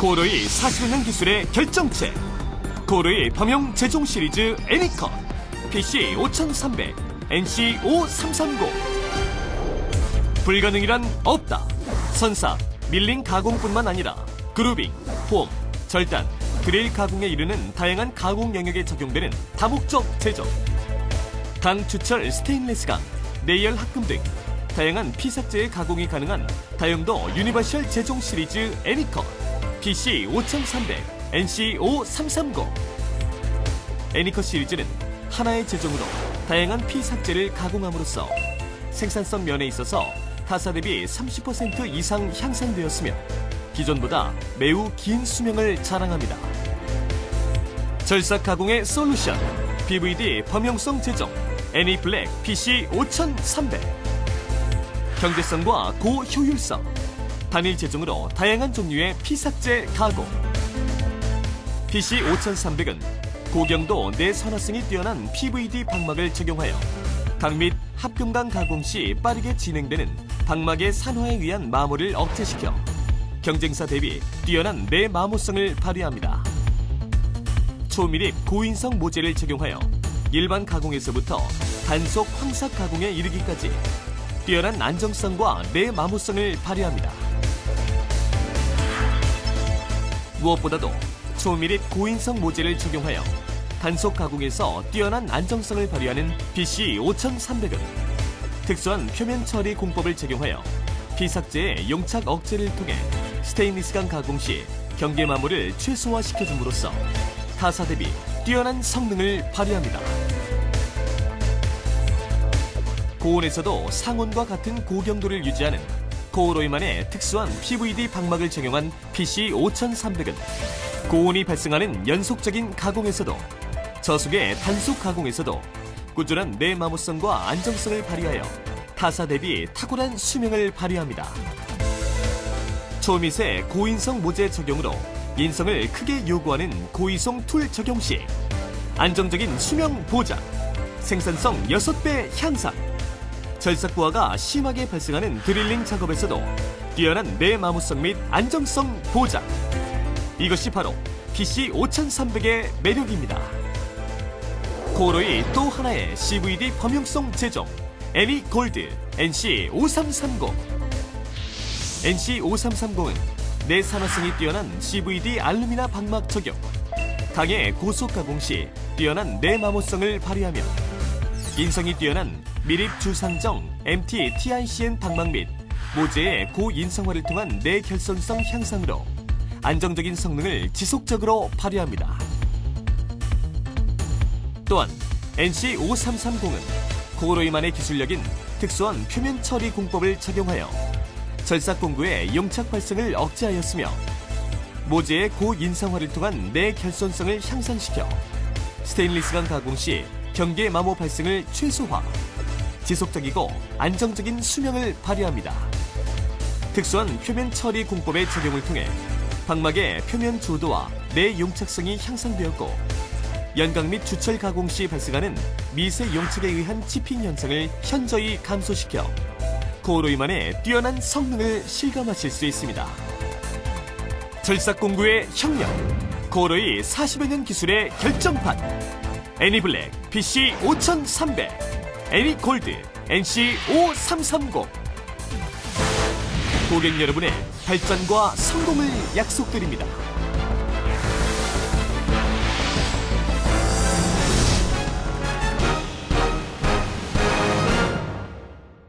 코로이 40년 기술의 결정체. 코로이 범용 제종 시리즈 애니컷. PC 5300 PC 5330 불가능이란 없다. 선삭 밀링 가공뿐만 아니라 grooving, 폼, 절단, 그레일 가공에 이르는 다양한 가공 영역에 적용되는 다목적 제종. 강, 주철, 스테인리스 강, 내열 합금 등 다양한 피삭재의 가공이 가능한 다용도 universal 제종 시리즈 애니컷 PC 5300, NC 5330 애니컷 시리즈는 하나의 제종으로 다양한 피삭재를 가공함으로써 생산성 면에 있어서 타사 대비 30% 이상 향상되었으며 기존보다 매우 긴 수명을 자랑합니다. 절삭 가공의 솔루션 PVD 범용성 제종 애니블랙 PC 5300 경제성과 고효율성 단일 제종으로 다양한 종류의 피 삭제 가공 PC 5300은 고경도 내선화성이 뛰어난 PVD 방막을 적용하여 강 및 합금강 가공 시 빠르게 진행되는 방막의 산화에 의한 마모를 억제시켜 경쟁사 대비 뛰어난 내마모성을 발휘합니다. 초밀입 고인성 모재를 적용하여 일반 가공에서부터 단속 황삭 가공에 이르기까지 뛰어난 안정성과 내마모성을 발휘합니다. 무엇보다도 초밀입 고인성 모재를 적용하여 단속 가공에서 뛰어난 안정성을 발휘하는 BC 5300은 특수한 표면 처리 공법을 적용하여 피삭제의 용착 억제를 통해 스테인리스강 가공 시 경계 마모를 최소화시켜줌으로써 타사 대비 뛰어난 성능을 발휘합니다. 고온에서도 상온과 같은 고경도를 유지하는 코오로이만의 특수한 PVD 방막을 적용한 PC 5300은 고온이 발생하는 연속적인 가공에서도 저속의 단속 가공에서도 꾸준한 내마모성과 안정성을 발휘하여 타사 대비 탁월한 수명을 발휘합니다. 초미세 고인성 모재 적용으로 인성을 크게 요구하는 고이송 툴 적용 시 안정적인 수명 보장, 생산성 6배 향상, 절삭부하가 심하게 발생하는 드릴링 작업에서도 뛰어난 내마모성 및 안정성 보장. 이것이 바로 PC 5300의 매력입니다. 코로이 또 하나의 CVD 범용성 제종 애니 골드 NC 5330 NC 5330은 내산화성이 뛰어난 CVD 알루미나 방막 적용 강의 고속 가공 시 뛰어난 내마모성을 발휘하며 인성이 뛰어난 미립 주상정 MT TICN 방막 및 모재의 고인성화를 통한 내결손성 향상으로 안정적인 성능을 지속적으로 발휘합니다. 또한 NC5330은 고로이만의 기술력인 특수한 표면 처리 공법을 적용하여 절삭 공구의 용착 발생을 억제하였으며 모재의 고인상화를 통한 내결손성을 향상시켜 스테인리스강 가공 시 경계 마모 발생을 최소화, 지속적이고 안정적인 수명을 발휘합니다. 특수한 표면 처리 공법의 적용을 통해 방막의 표면 조도와 내 용착성이 향상되었고 연강 및 주철 가공 시 발생하는 미세 용착에 의한 치핑 현상을 현저히 감소시켜 코오로이만의 뛰어난 성능을 실감하실 수 있습니다. 절삭 공구의 혁명, 코오로이 40여 년 기술의 결정판, 애니블랙 PC 5300, 애니골드 NC 5330 고객 여러분의 발전과 성공을 약속드립니다.